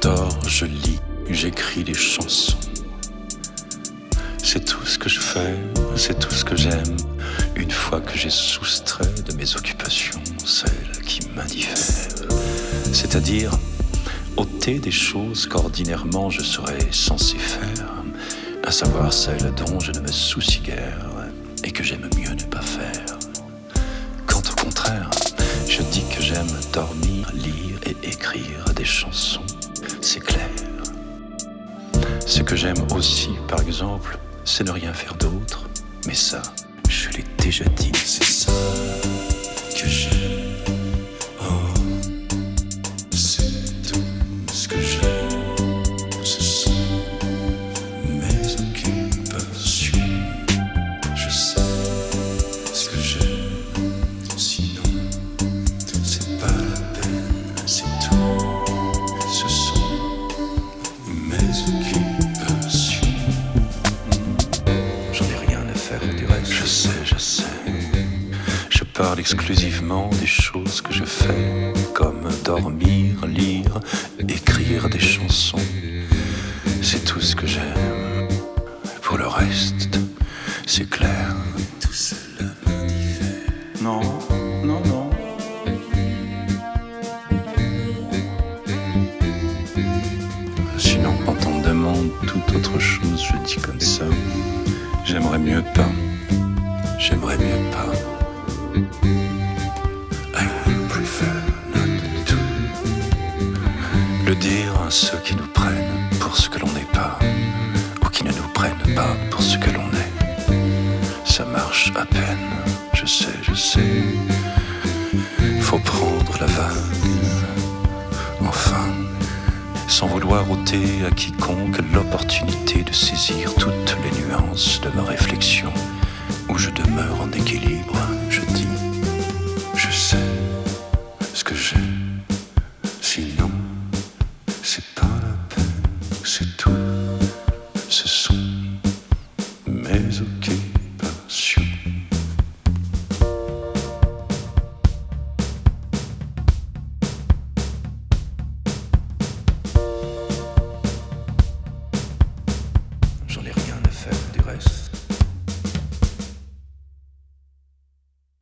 dors, je lis, j'écris des chansons. C'est tout ce que je fais, c'est tout ce que j'aime. Une fois que j'ai soustrait de mes occupations celles qui m'indiffèrent, c'est-à-dire ôter des choses qu'ordinairement je serais censé faire, à savoir celles dont je ne me soucie guère et que j'aime mieux ne pas faire. Quand au contraire, je dis que j'aime dormir, écrire des chansons, c'est clair. Ce que j'aime aussi, par exemple, c'est ne rien faire d'autre, mais ça, je l'ai déjà dit, c'est ça parle exclusivement des choses que je fais, comme dormir, lire, écrire des chansons. C'est tout ce que j'aime. Pour le reste, c'est clair. Tout cela m'indiffère. Non, non, non. Sinon, quand on me demande toute autre chose, je dis comme ça. J'aimerais mieux pas. J'aimerais mieux pas. Le dire à ceux qui nous prennent pour ce que l'on n'est pas, ou qui ne nous prennent pas pour ce que l'on est. Ça marche à peine, je sais, je sais. Faut prendre la vague. Enfin, sans vouloir ôter à quiconque l'opportunité de saisir toutes les nuances de ma réflexion, où je demeure en équilibre, place.